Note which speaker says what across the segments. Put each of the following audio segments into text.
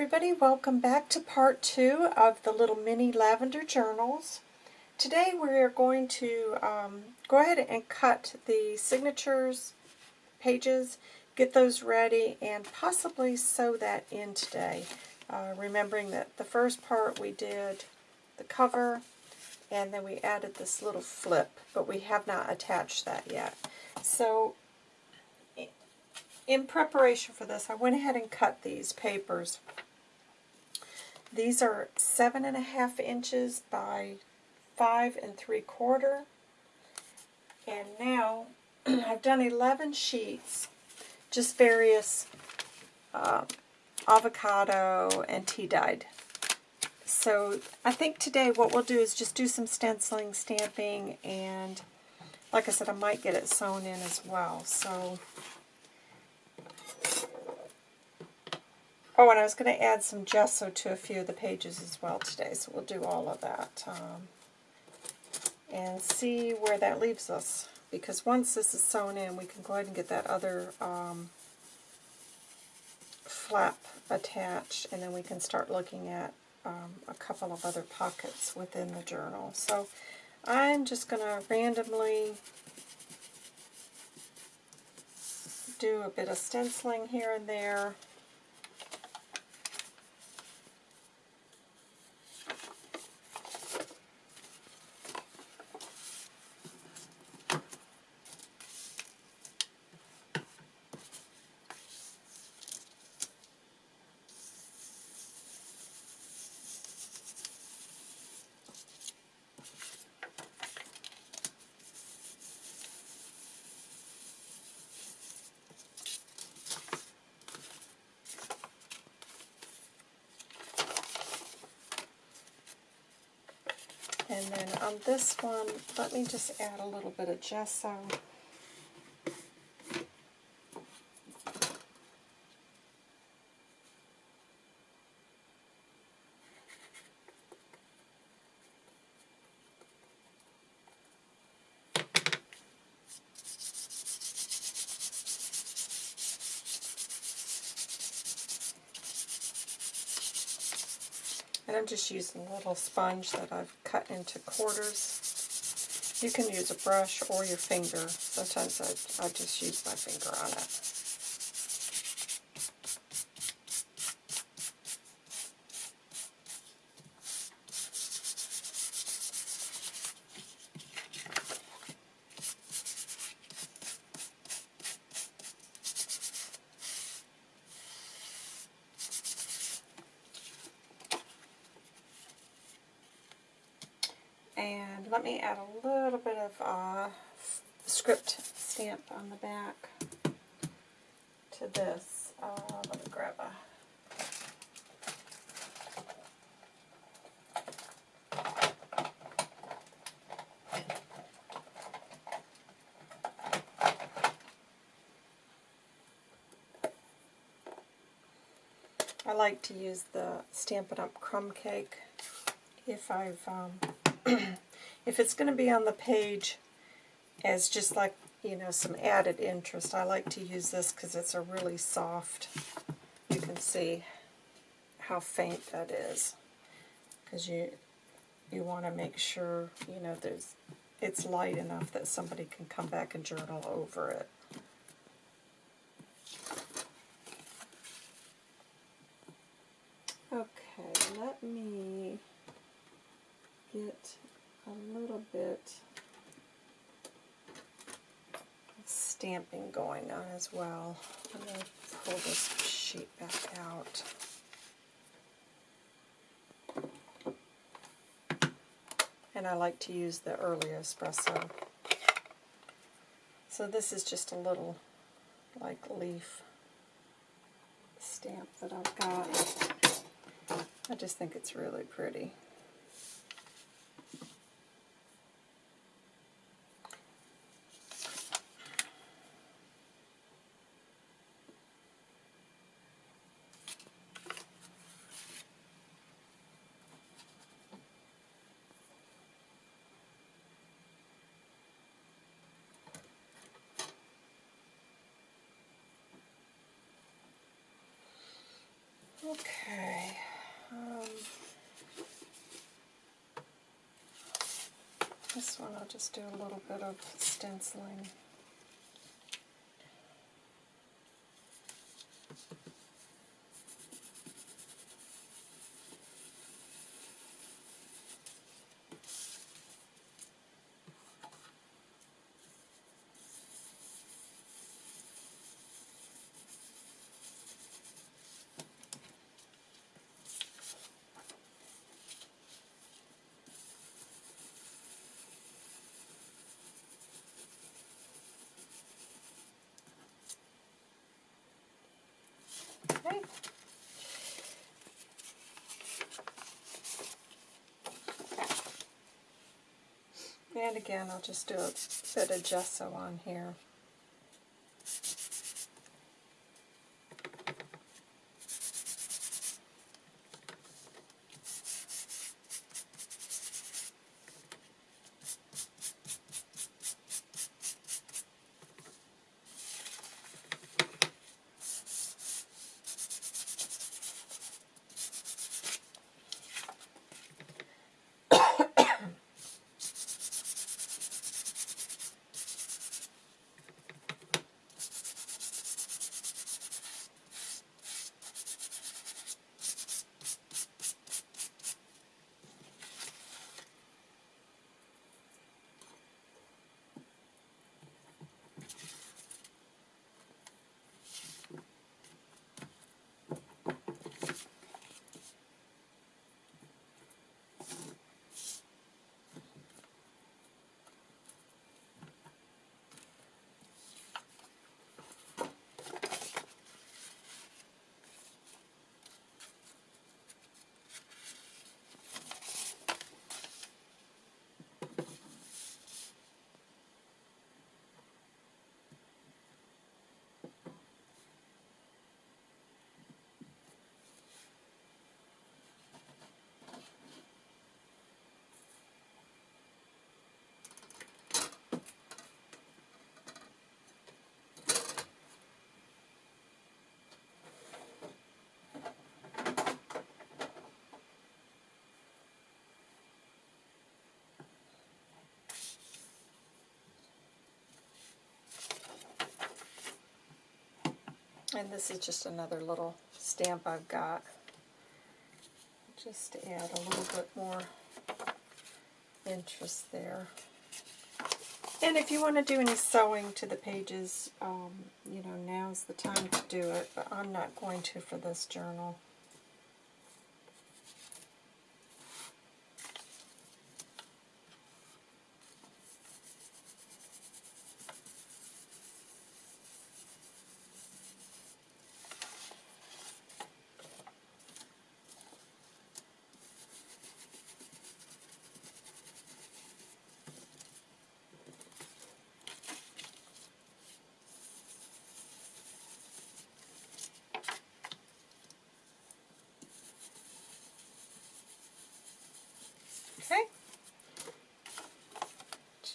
Speaker 1: everybody, welcome back to part two of the little mini lavender journals. Today we are going to um, go ahead and cut the signatures pages, get those ready, and possibly sew that in today. Uh, remembering that the first part we did the cover, and then we added this little flip, but we have not attached that yet. So in preparation for this, I went ahead and cut these papers. These are seven and a half inches by five and three quarter. And now I've done 11 sheets, just various uh, avocado and tea dyed. So I think today what we'll do is just do some stenciling, stamping, and like I said, I might get it sewn in as well. So Oh, and I was going to add some gesso to a few of the pages as well today, so we'll do all of that. Um, and see where that leaves us. Because once this is sewn in, we can go ahead and get that other um, flap attached, and then we can start looking at um, a couple of other pockets within the journal. So I'm just going to randomly do a bit of stenciling here and there. And then on this one, let me just add a little bit of gesso. Just using a little sponge that I've cut into quarters. You can use a brush or your finger. Sometimes I, I just use my finger on it. And let me add a little bit of uh, script stamp on the back to this. Uh, let me grab a I like to use the Stampin' Up! crumb cake if I've um, if it's going to be on the page as just like, you know, some added interest, I like to use this because it's a really soft, you can see how faint that is. Because you, you want to make sure, you know, there's it's light enough that somebody can come back and journal over it. Okay, let me get a little bit of stamping going on as well. I'm going to pull this sheet back out. And I like to use the early espresso. So this is just a little like leaf stamp that I've got. I just think it's really pretty. Okay. Um, this one I'll just do a little bit of stenciling. And again, I'll just do a bit of gesso on here. And this is just another little stamp I've got. Just to add a little bit more interest there. And if you want to do any sewing to the pages, um, you know, now's the time to do it, but I'm not going to for this journal.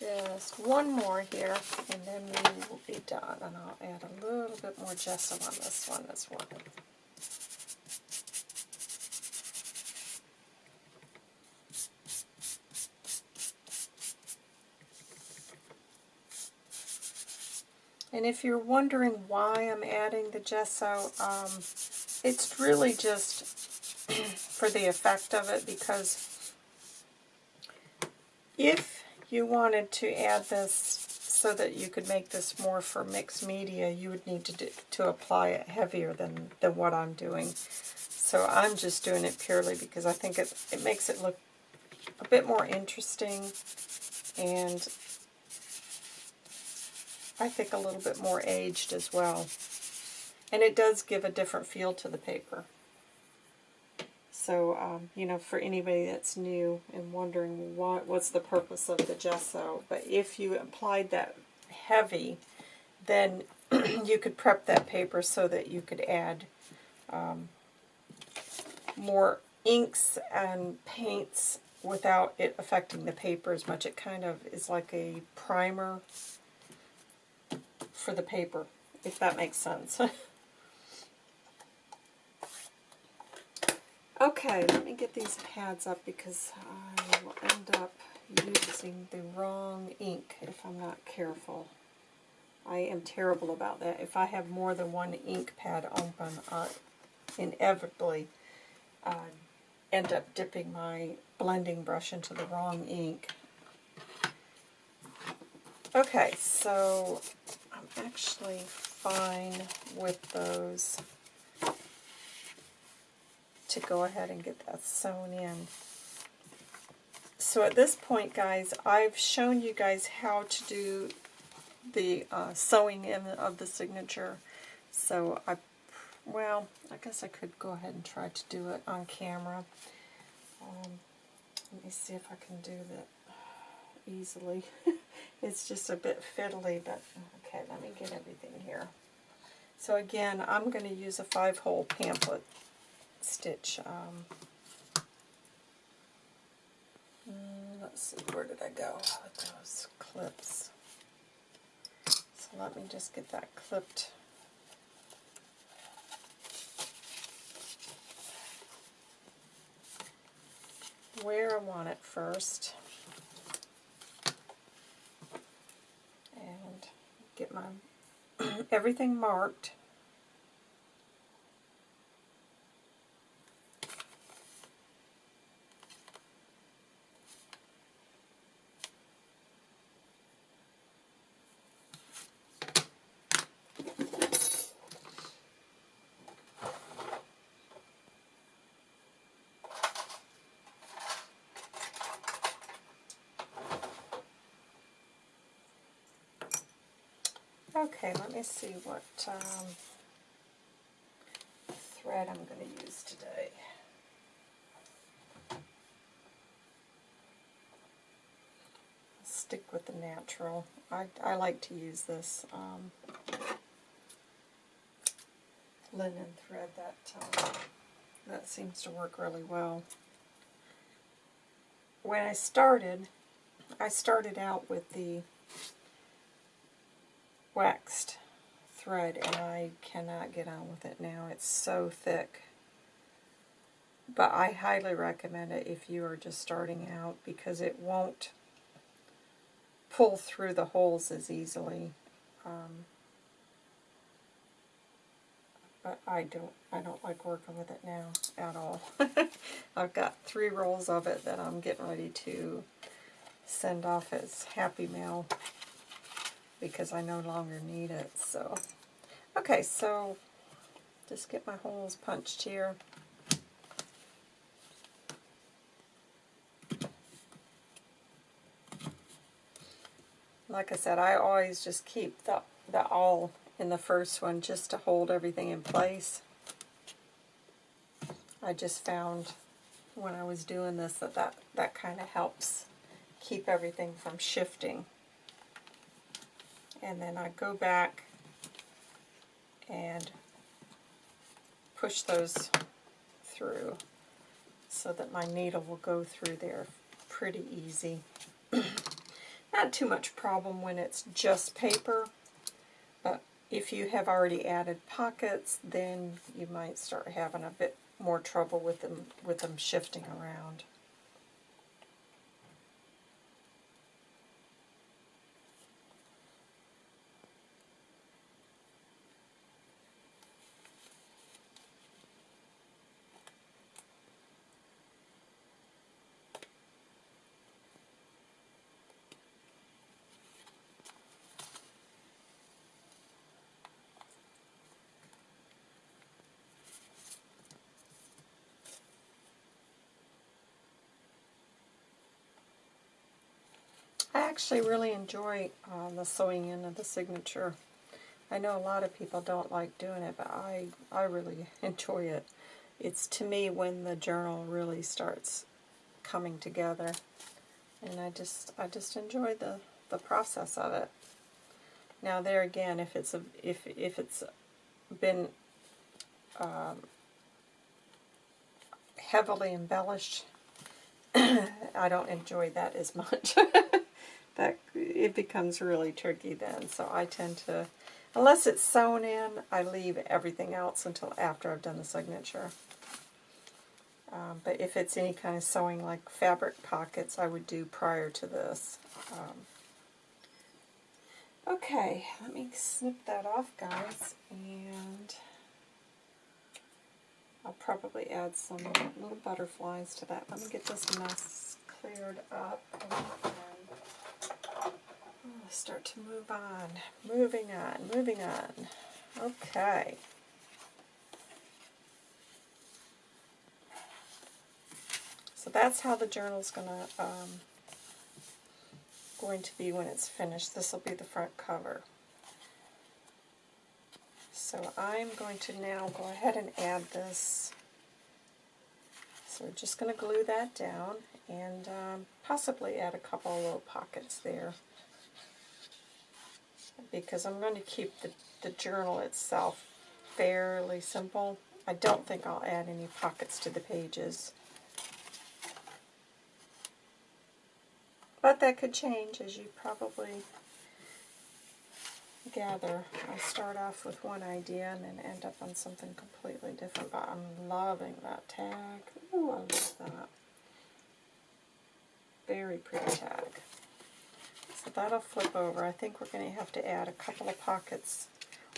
Speaker 1: Okay. Just one more here, and then we will be done. And I'll add a little bit more gesso on this one as well. And if you're wondering why I'm adding the gesso, um, it's really just for the effect of it because if you wanted to add this so that you could make this more for mixed media, you would need to, do, to apply it heavier than, than what I'm doing. So I'm just doing it purely because I think it, it makes it look a bit more interesting and I think a little bit more aged as well. And it does give a different feel to the paper. So, um, you know, for anybody that's new and wondering what what's the purpose of the gesso, but if you applied that heavy, then you could prep that paper so that you could add um, more inks and paints without it affecting the paper as much. It kind of is like a primer for the paper, if that makes sense. Okay, let me get these pads up because I will end up using the wrong ink if I'm not careful. I am terrible about that. If I have more than one ink pad open, I inevitably uh, end up dipping my blending brush into the wrong ink. Okay, so I'm actually fine with those to go ahead and get that sewn in. So at this point, guys, I've shown you guys how to do the uh, sewing in of the signature. So I, well, I guess I could go ahead and try to do it on camera. Um, let me see if I can do that easily. it's just a bit fiddly, but okay, let me get everything here. So again, I'm going to use a five-hole pamphlet stitch. Um, mm, let's see, where did I go with those clips? So let me just get that clipped. where I want it first. And get my everything marked. Okay, let see what um, thread I'm going to use today. Stick with the natural. I, I like to use this um, linen thread that um, that seems to work really well. When I started, I started out with the waxed thread and I cannot get on with it now. It's so thick. But I highly recommend it if you are just starting out because it won't pull through the holes as easily. Um, but I don't I don't like working with it now at all. I've got three rolls of it that I'm getting ready to send off as Happy Mail because I no longer need it. So, okay, so just get my holes punched here. Like I said, I always just keep the, the awl in the first one just to hold everything in place. I just found when I was doing this that that, that kind of helps keep everything from shifting and then I go back and push those through so that my needle will go through there pretty easy. Not too much problem when it's just paper, but if you have already added pockets, then you might start having a bit more trouble with them with them shifting around. I actually really enjoy uh, the sewing in of the signature. I know a lot of people don't like doing it, but I, I really enjoy it. It's to me when the journal really starts coming together. And I just I just enjoy the, the process of it. Now there again, if it's a, if if it's been um, heavily embellished, I don't enjoy that as much. that it becomes really tricky then. So I tend to, unless it's sewn in, I leave everything else until after I've done the signature. Um, but if it's any kind of sewing like fabric pockets, I would do prior to this. Um, okay, let me snip that off, guys, and I'll probably add some little butterflies to that. Let me get this mess cleared up. Start to move on. Moving on, moving on. Okay. So that's how the journal's gonna um, going to be when it's finished. This will be the front cover. So I'm going to now go ahead and add this. So we're just going to glue that down and um, possibly add a couple little pockets there because I'm going to keep the, the journal itself fairly simple. I don't think I'll add any pockets to the pages. But that could change, as you probably gather. I start off with one idea and then end up on something completely different, but I'm loving that tag. Ooh, I love that. Very pretty tag. That'll flip over. I think we're going to have to add a couple of pockets,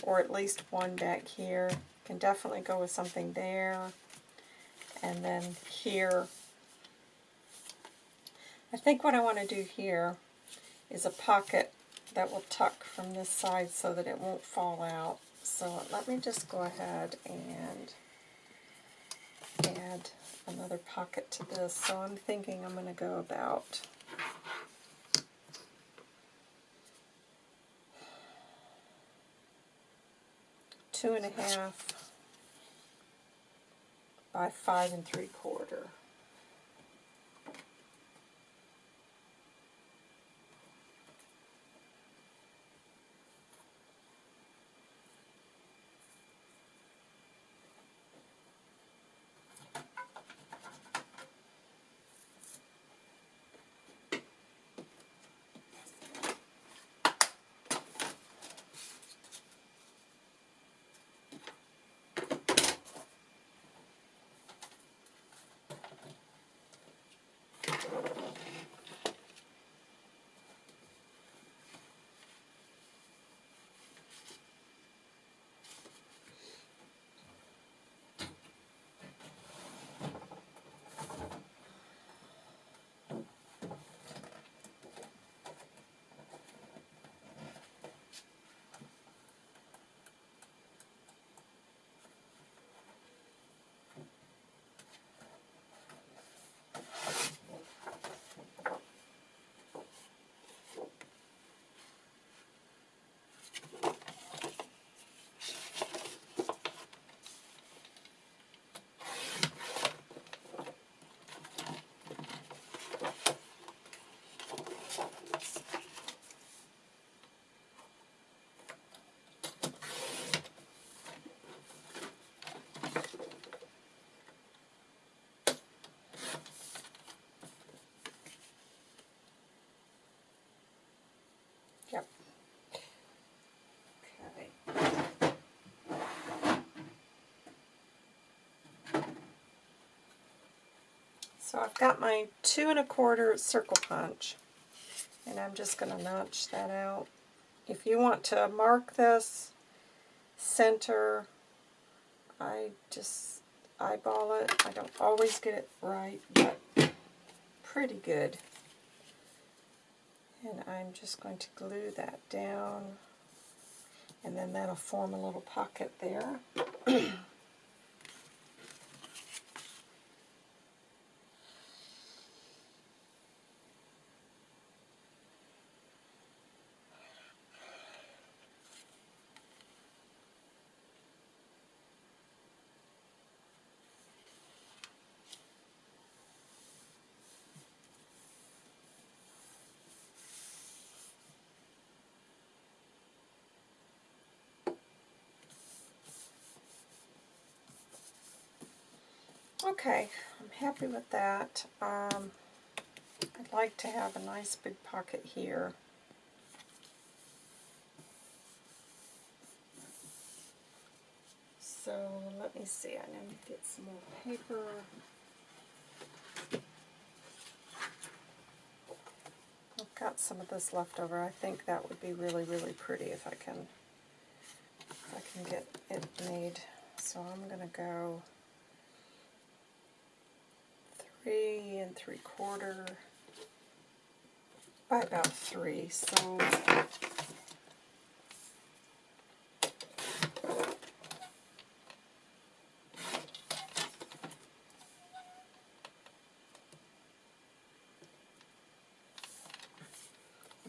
Speaker 1: or at least one back here. Can definitely go with something there. And then here I think what I want to do here is a pocket that will tuck from this side so that it won't fall out. So let me just go ahead and add another pocket to this. So I'm thinking I'm going to go about two and a half by five and three quarter. So I've got my two and a quarter circle punch, and I'm just going to notch that out. If you want to mark this center, I just eyeball it. I don't always get it right, but pretty good. And I'm just going to glue that down, and then that'll form a little pocket there. okay. I'm happy with that. Um, I'd like to have a nice big pocket here. So let me see, I need to get some more paper. I've got some of this left over. I think that would be really, really pretty if I can if I can get it made. So I'm gonna go three and three quarter by about three. So I'm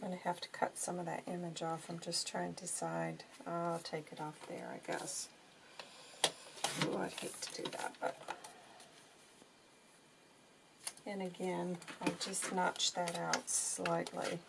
Speaker 1: going to have to cut some of that image off. I'm just trying to decide. I'll take it off there, I guess. Ooh, I'd hate to do that, but... And again, I'll just notch that out slightly.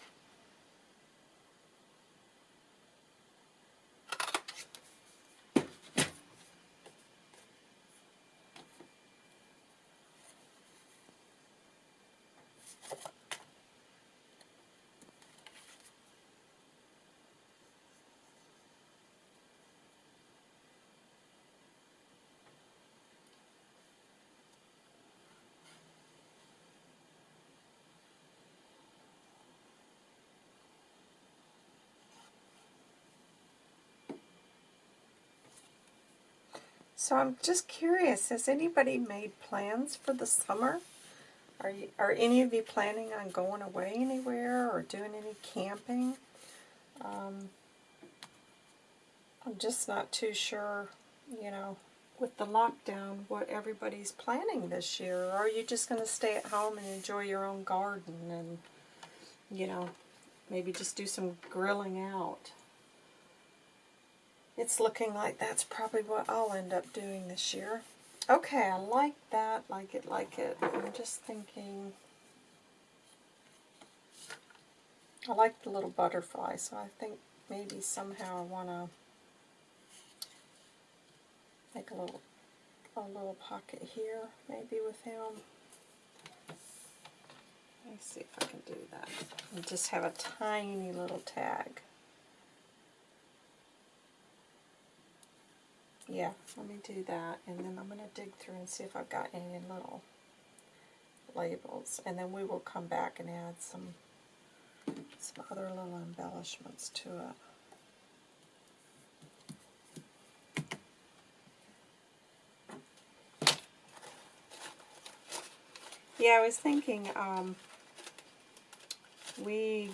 Speaker 1: So I'm just curious, has anybody made plans for the summer? Are, you, are any of you planning on going away anywhere or doing any camping? Um, I'm just not too sure, you know, with the lockdown, what everybody's planning this year. Or are you just going to stay at home and enjoy your own garden and, you know, maybe just do some grilling out? It's looking like that's probably what I'll end up doing this year. Okay, I like that, like it, like it. I'm just thinking... I like the little butterfly, so I think maybe somehow I want to make a little a little pocket here, maybe with him. Let me see if I can do that. Just have a tiny little tag. Yeah, let me do that, and then I'm going to dig through and see if I've got any little labels, and then we will come back and add some some other little embellishments to it. Yeah, I was thinking um, we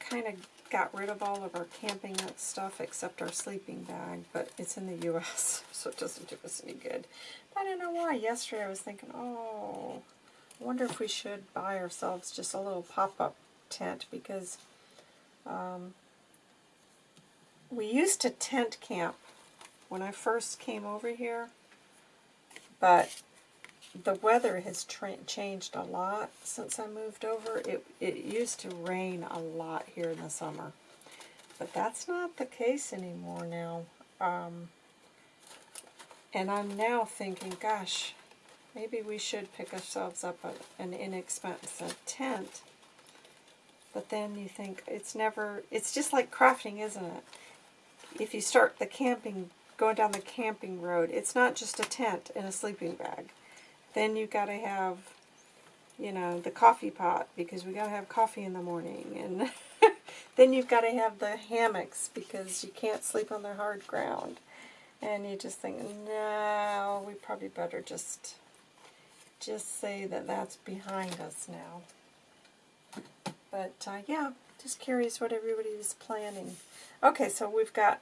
Speaker 1: kind of got rid of all of our camping stuff except our sleeping bag, but it's in the U.S., so it doesn't do us any good. But I don't know why. Yesterday I was thinking, oh, I wonder if we should buy ourselves just a little pop-up tent because um, we used to tent camp when I first came over here, but the weather has changed a lot since I moved over. It, it used to rain a lot here in the summer. But that's not the case anymore now. Um, and I'm now thinking, gosh, maybe we should pick ourselves up a, an inexpensive tent. But then you think, it's never, it's just like crafting, isn't it? If you start the camping, going down the camping road, it's not just a tent and a sleeping bag then you've got to have, you know, the coffee pot because we got to have coffee in the morning. And then you've got to have the hammocks because you can't sleep on the hard ground. And you just think, no, we probably better just just say that that's behind us now. But uh, yeah, just curious what everybody was planning. Okay, so we've got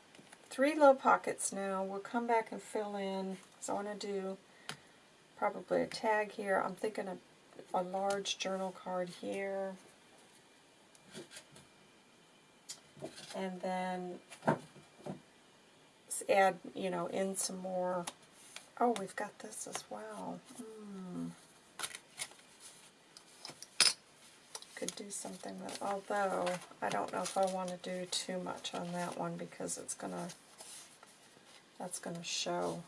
Speaker 1: three low pockets now. We'll come back and fill in. So I want to do probably a tag here. I'm thinking of a large journal card here. And then add, you know, in some more. Oh, we've got this as well. Hmm. Could do something with, although I don't know if I want to do too much on that one because it's going to, that's going to show.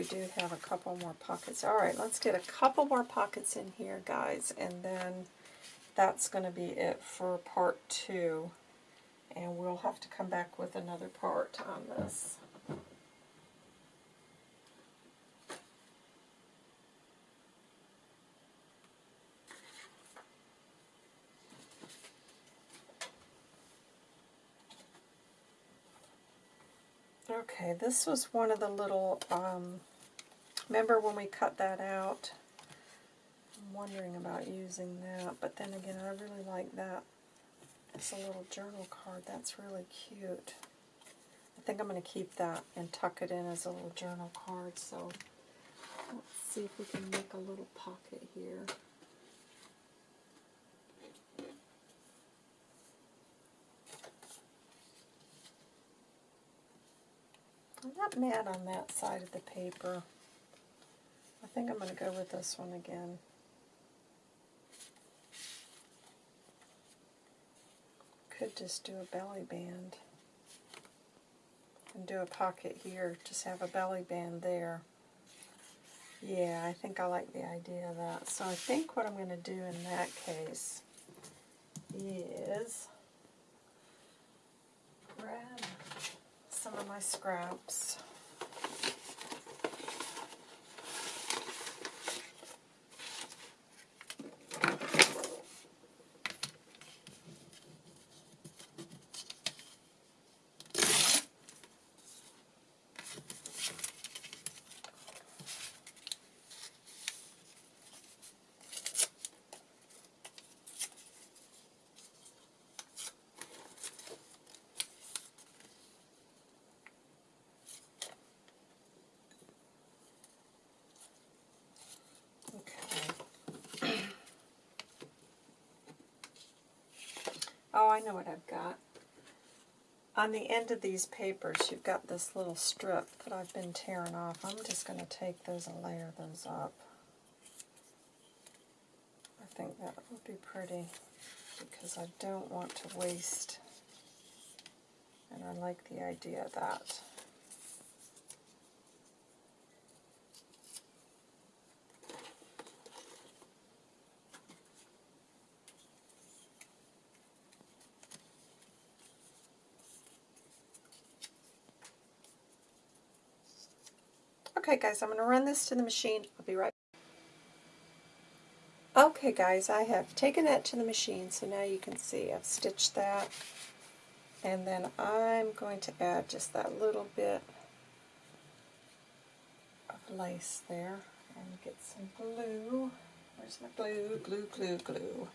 Speaker 1: we do have a couple more pockets. All right, let's get a couple more pockets in here, guys, and then that's going to be it for part two. And we'll have to come back with another part on this. Okay, this was one of the little um, remember when we cut that out? I'm wondering about using that, but then again, I really like that. It's a little journal card. That's really cute. I think I'm going to keep that and tuck it in as a little journal card. So let's see if we can make a little pocket here. I'm not mad on that side of the paper. I think I'm going to go with this one again. Could just do a belly band. And do a pocket here, just have a belly band there. Yeah, I think I like the idea of that. So I think what I'm going to do in that case is grab some of my scraps. Oh, I know what I've got. On the end of these papers, you've got this little strip that I've been tearing off. I'm just going to take those and layer those up. I think that would be pretty because I don't want to waste, and I like the idea of that. Okay guys, I'm going to run this to the machine. I'll be right Okay guys, I have taken that to the machine, so now you can see I've stitched that. And then I'm going to add just that little bit of lace there. And get some glue. Where's my glue? Glue, glue, glue.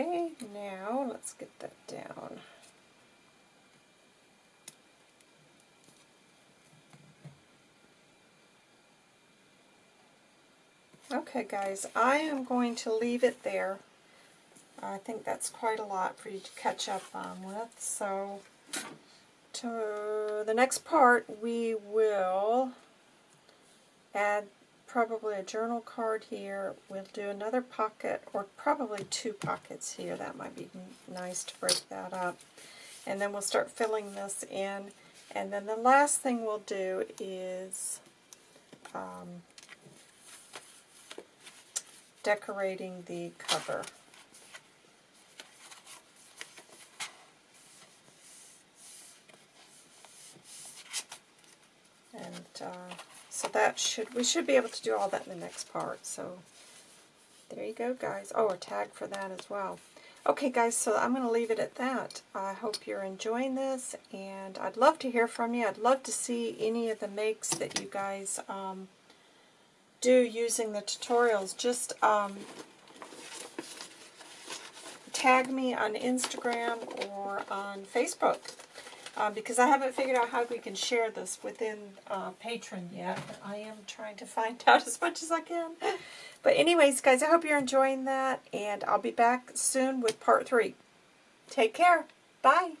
Speaker 1: Okay, now let's get that down. Okay guys, I am going to leave it there. I think that's quite a lot for you to catch up on with. So to the next part we will add probably a journal card here. We'll do another pocket, or probably two pockets here. That might be nice to break that up. And then we'll start filling this in. And then the last thing we'll do is um, decorating the cover. And uh, so that should, we should be able to do all that in the next part. So there you go, guys. Oh, a tag for that as well. Okay, guys, so I'm going to leave it at that. I hope you're enjoying this, and I'd love to hear from you. I'd love to see any of the makes that you guys um, do using the tutorials. Just um, tag me on Instagram or on Facebook uh, because I haven't figured out how we can share this within uh, Patreon yet. I am trying to find out as much as I can. But anyways, guys, I hope you're enjoying that, and I'll be back soon with part three. Take care. Bye.